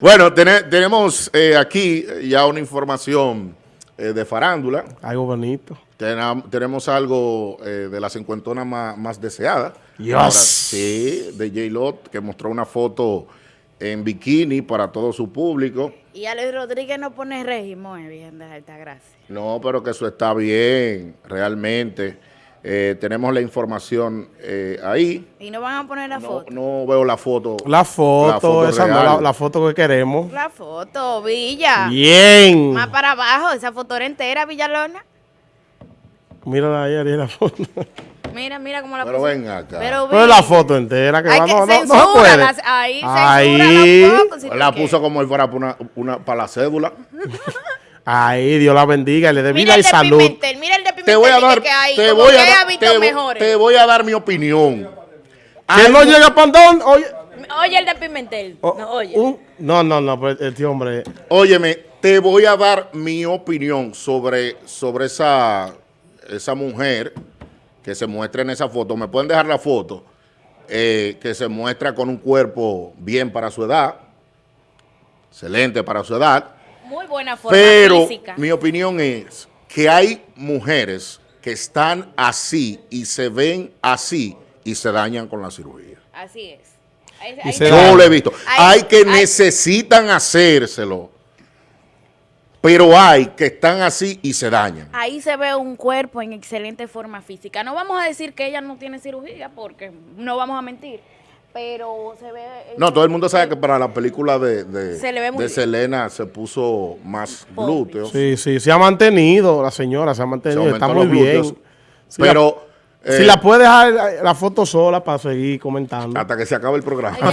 Bueno, tenemos eh, aquí ya una información eh, de farándula. Algo bonito. tenemos algo eh, de la cincuentona más, más deseada. Yes. sí, de J-Lot, que mostró una foto en bikini para todo su público. Y Alex Rodríguez no pone régimen, bien de alta gracia. No, pero que eso está bien, realmente. Eh, tenemos la información eh, ahí. ¿Y no van a poner la foto? No veo la foto. La foto, esa no, la, foto que queremos. La foto, Villa. Bien. Más para abajo, esa foto era entera, Villalona. Mírala ahí, ahí la foto. Mira, mira cómo la Pero ven acá. Pero, Pero la foto entera que Hay va, que no, no, no, se puede. ahí, ahí. la puso como si fuera para, una, una, para la cédula. Ay, Dios la bendiga, le dé vida y salud. mira el de Pimentel te voy a dar, hay, te voy a, dar, te, te, voy a dar mi opinión. Que no llega Pandón, oye. Oye el de Pimentel. Oh, no, oye. no, no, no, pues este hombre. Óyeme, te voy a dar mi opinión sobre, sobre esa, esa mujer que se muestra en esa foto. Me pueden dejar la foto. Eh, que se muestra con un cuerpo bien para su edad, excelente para su edad, muy buena forma Pero mi opinión es que hay mujeres que están así y se ven así y se dañan con la cirugía. Así es. Yo lo he visto. Hay, que necesitan hacérselo, pero hay que están así y se dañan. Ahí se ve un cuerpo en excelente forma física. No vamos a decir que ella no tiene cirugía porque no vamos a mentir pero se ve... No, todo el mundo sabe que para la película de, de, Selena se puso más glúteos. Sí, sí, se ha mantenido, la señora se ha mantenido, está muy bien. pero... si la eh, puede dejar la foto sola para seguir comentando. Hasta que se acabe el programa.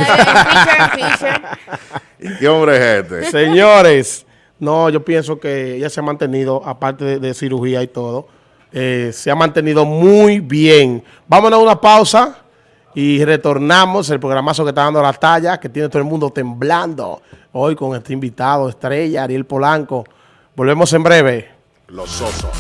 ¿Qué hombre es este? Señores, no, yo pienso que ella se ha mantenido, aparte de, cirugía y todo, eh, se ha mantenido muy bien. Vámonos a una pausa. Y retornamos el programazo que está dando la talla, que tiene todo el mundo temblando hoy con este invitado, estrella, Ariel Polanco. Volvemos en breve. Los osos.